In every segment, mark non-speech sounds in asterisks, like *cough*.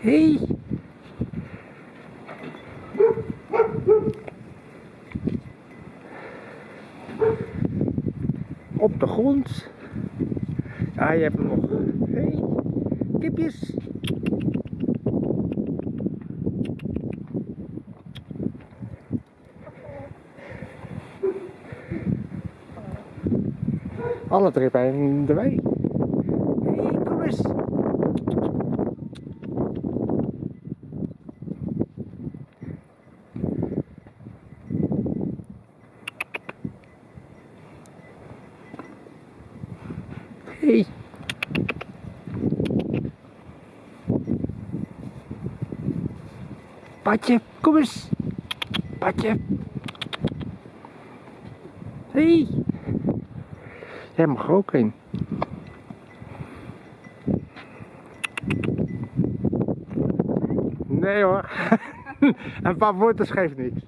Hey. Op de grond. Ja, je hebt hem nog. Hey. Kipjes. Alle drie bij de wei. Hey, kom eens. Hey. Patje, kom eens. Patje. Hey. Jij mag ook in. Nee hoor. *laughs* Een paar woorden geeft niks.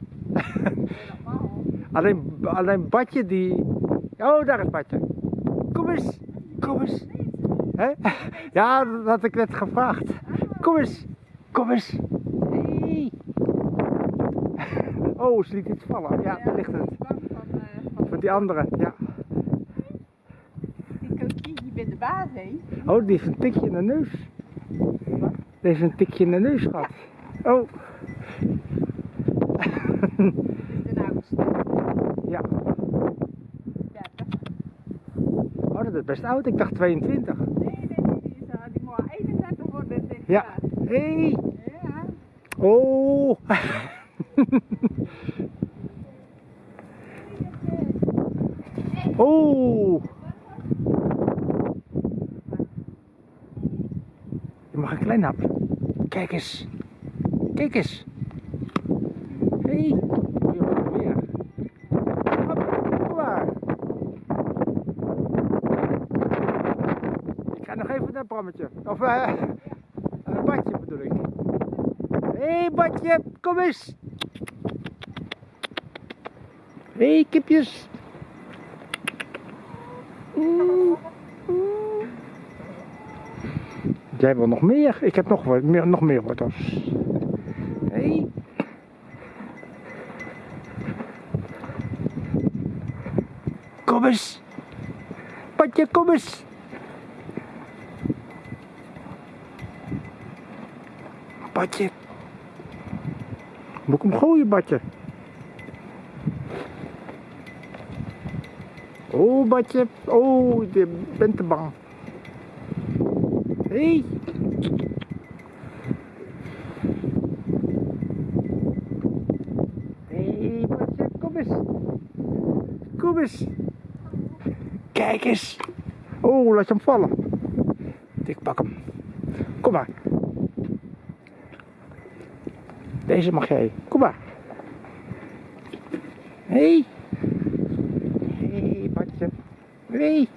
*laughs* Alleen, alleen Badje die... Oh, daar is Badje. Kom eens. Kom eens. Hè? Ja, dat had ik net gevraagd. Kom eens. Kom eens. Hey. Oh, ze liet iets vallen. Ja, daar ligt het. Van die andere, ja. Ook niet, je bent de baas, hè? Oh, die heeft een tikje in de neus. Die heeft een tikje in de neus gehad. Oh, De oudste. ja. Ja, toch? Dat is best oud. Ik dacht 22. Nee, nee, nee, die, is, uh, die moet 31 worden dit Ja. jaar. Hey. Ja. Oh. *laughs* Oh. Je mag een klein hap. Kijk eens. Kijk eens. Hé. Hey. Oh, je wordt er weer. Hop, kom maar. Ik naar Brammetje. Of eh, een badje bedoel ik. Hé hey, badje, kom eens. Hé hey, kipjes. Jij wil nog meer? Ik heb nog, meer, nog meer wortels. Hé. Hey. Kom eens. Patje, kom eens. Badje. Moet ik hem gooien, Badje? Oh, Badje. Oh, je bent te bang. Hé. Hey. Hey, Badje, kom eens. Kom eens. Kijk eens. Oh, laat je hem vallen. Ik pak hem. Kom maar. Deze mag jij. Kom maar. Hé. Hey. Hé, hey. Hé. Hey.